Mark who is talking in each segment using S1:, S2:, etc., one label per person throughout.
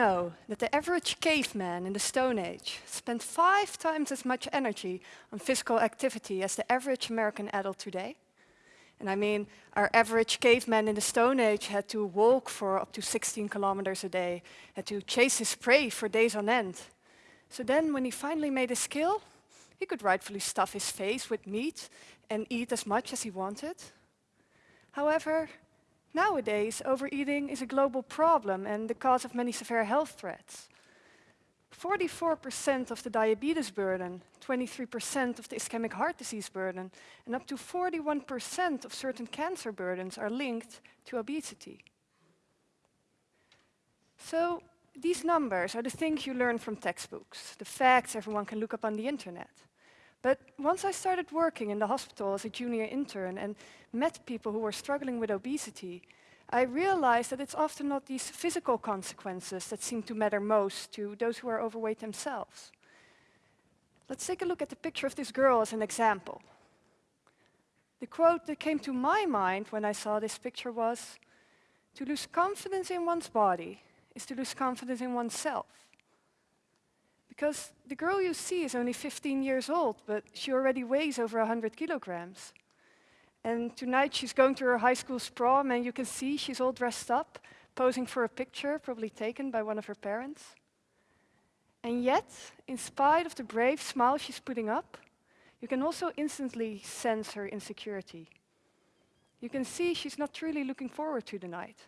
S1: know that the average caveman in the Stone Age spent five times as much energy on physical activity as the average American adult today? And I mean, our average caveman in the Stone Age had to walk for up to 16 kilometers a day, had to chase his prey for days on end. So then when he finally made his kill, he could rightfully stuff his face with meat and eat as much as he wanted. However, nowadays overeating is a global problem and the cause of many severe health threats. 44% of the diabetes burden, 23% of the ischemic heart disease burden, and up to 41% of certain cancer burdens are linked to obesity. So these numbers are the things you learn from textbooks, the facts everyone can look up on the internet. But once I started working in the hospital as a junior intern and met people who were struggling with obesity, I realized that it's often not these physical consequences that seem to matter most to those who are overweight themselves. Let's take a look at the picture of this girl as an example. The quote that came to my mind when I saw this picture was, to lose confidence in one's body is to lose confidence in oneself. Because the girl you see is only 15 years old, but she already weighs over 100 kilograms. And tonight she's going to her high school's prom and you can see she's all dressed up, posing for a picture, probably taken by one of her parents. And yet, in spite of the brave smile she's putting up, you can also instantly sense her insecurity. You can see she's not truly looking forward to the night.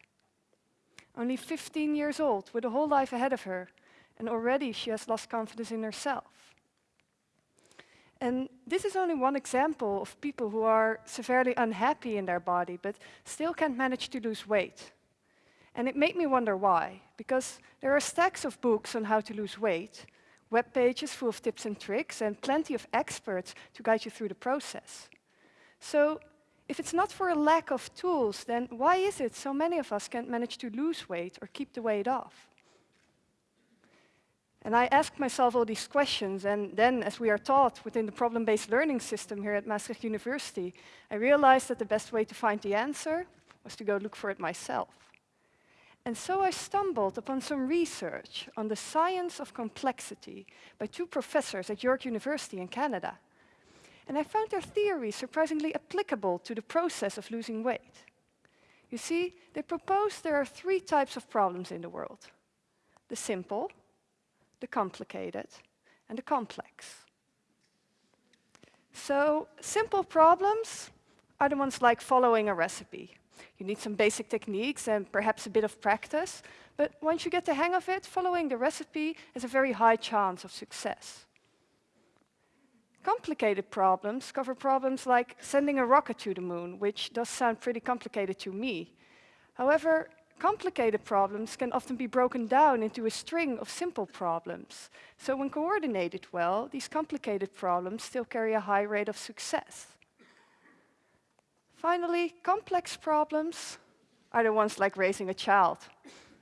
S1: Only 15 years old, with a whole life ahead of her, and already she has lost confidence in herself. And this is only one example of people who are severely unhappy in their body, but still can't manage to lose weight. And it made me wonder why, because there are stacks of books on how to lose weight, web pages full of tips and tricks, and plenty of experts to guide you through the process. So if it's not for a lack of tools, then why is it so many of us can't manage to lose weight or keep the weight off? And I asked myself all these questions, and then, as we are taught within the problem-based learning system here at Maastricht University, I realized that the best way to find the answer was to go look for it myself. And so I stumbled upon some research on the science of complexity by two professors at York University in Canada. And I found their theory surprisingly applicable to the process of losing weight. You see, they proposed there are three types of problems in the world. The simple, the complicated, and the complex. So simple problems are the ones like following a recipe. You need some basic techniques and perhaps a bit of practice, but once you get the hang of it, following the recipe has a very high chance of success. Complicated problems cover problems like sending a rocket to the moon, which does sound pretty complicated to me. However, Complicated problems can often be broken down into a string of simple problems. So when coordinated well, these complicated problems still carry a high rate of success. Finally, complex problems are the ones like raising a child.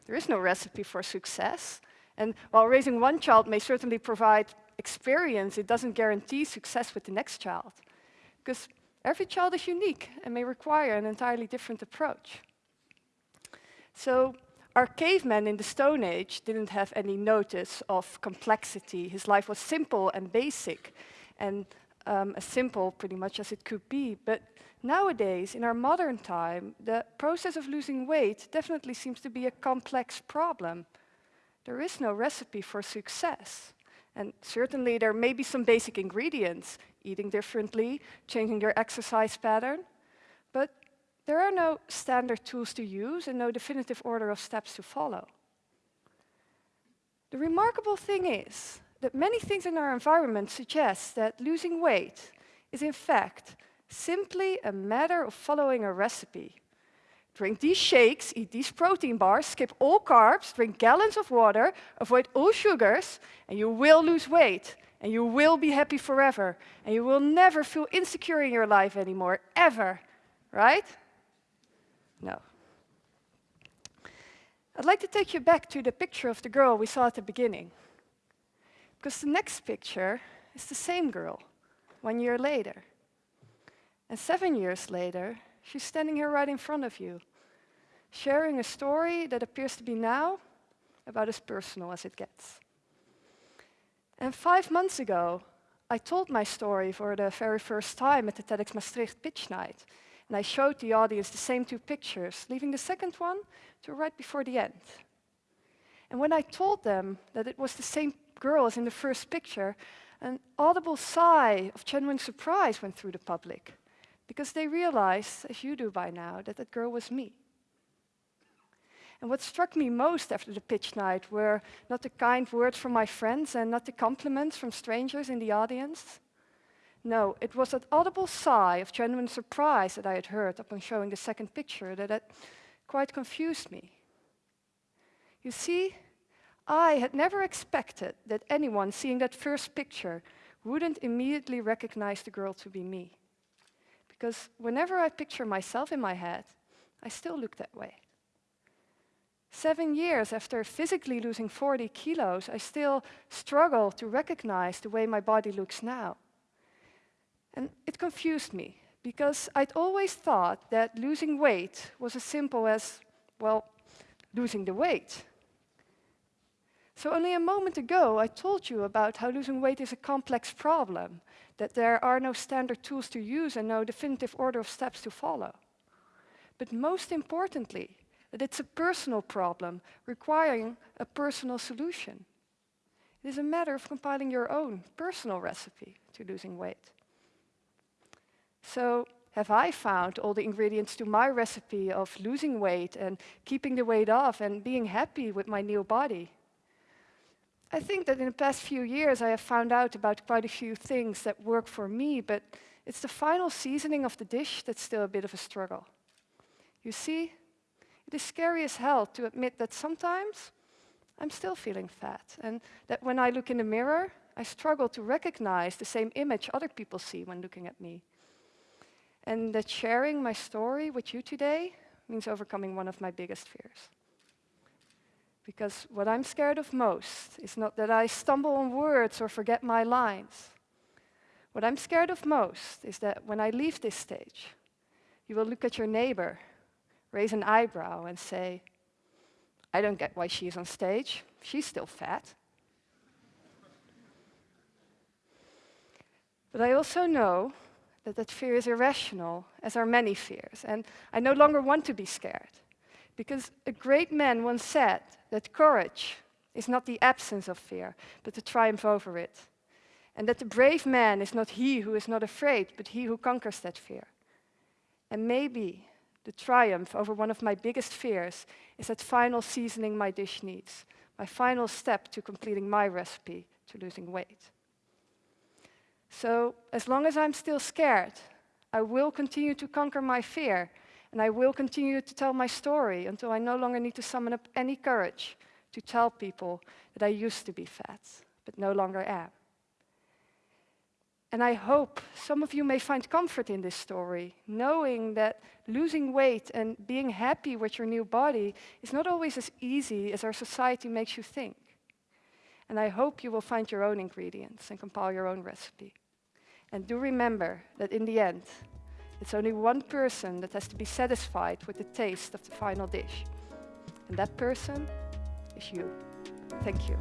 S1: There is no recipe for success. And while raising one child may certainly provide experience, it doesn't guarantee success with the next child. Because every child is unique and may require an entirely different approach. So our caveman in the Stone Age didn't have any notice of complexity. His life was simple and basic, and um, as simple pretty much as it could be. But nowadays, in our modern time, the process of losing weight definitely seems to be a complex problem. There is no recipe for success. And certainly there may be some basic ingredients, eating differently, changing your exercise pattern, but there are no standard tools to use and no definitive order of steps to follow. The remarkable thing is that many things in our environment suggest that losing weight is in fact simply a matter of following a recipe. Drink these shakes, eat these protein bars, skip all carbs, drink gallons of water, avoid all sugars, and you will lose weight. And you will be happy forever. And you will never feel insecure in your life anymore, ever. Right? No. I'd like to take you back to the picture of the girl we saw at the beginning. Because the next picture is the same girl, one year later. And seven years later, she's standing here right in front of you, sharing a story that appears to be now about as personal as it gets. And five months ago, I told my story for the very first time at the TEDx Maastricht pitch night. And I showed the audience the same two pictures, leaving the second one to right before the end. And when I told them that it was the same girl as in the first picture, an audible sigh of genuine surprise went through the public, because they realized, as you do by now, that that girl was me. And what struck me most after the pitch night were not the kind words from my friends and not the compliments from strangers in the audience. No, it was that audible sigh of genuine surprise that I had heard upon showing the second picture that had quite confused me. You see, I had never expected that anyone seeing that first picture wouldn't immediately recognize the girl to be me. Because whenever I picture myself in my head, I still look that way. Seven years after physically losing 40 kilos, I still struggle to recognize the way my body looks now. And it confused me, because I'd always thought that losing weight was as simple as, well, losing the weight. So only a moment ago, I told you about how losing weight is a complex problem, that there are no standard tools to use and no definitive order of steps to follow. But most importantly, that it's a personal problem requiring a personal solution. It is a matter of compiling your own personal recipe to losing weight. So have I found all the ingredients to my recipe of losing weight and keeping the weight off and being happy with my new body? I think that in the past few years I have found out about quite a few things that work for me, but it's the final seasoning of the dish that's still a bit of a struggle. You see, it is scary as hell to admit that sometimes I'm still feeling fat, and that when I look in the mirror, I struggle to recognize the same image other people see when looking at me. And that sharing my story with you today means overcoming one of my biggest fears. Because what I'm scared of most is not that I stumble on words or forget my lines. What I'm scared of most is that when I leave this stage, you will look at your neighbor raise an eyebrow and say, I don't get why she's on stage. She's still fat. but I also know that that fear is irrational, as are many fears, and I no longer want to be scared. Because a great man once said that courage is not the absence of fear, but the triumph over it. And that the brave man is not he who is not afraid, but he who conquers that fear. And maybe the triumph over one of my biggest fears is that final seasoning my dish needs, my final step to completing my recipe to losing weight. So as long as I'm still scared, I will continue to conquer my fear and I will continue to tell my story until I no longer need to summon up any courage to tell people that I used to be fat, but no longer am. And I hope some of you may find comfort in this story, knowing that losing weight and being happy with your new body is not always as easy as our society makes you think. And I hope you will find your own ingredients and compile your own recipe. And do remember that in the end, it's only one person that has to be satisfied with the taste of the final dish. And that person is you. Thank you.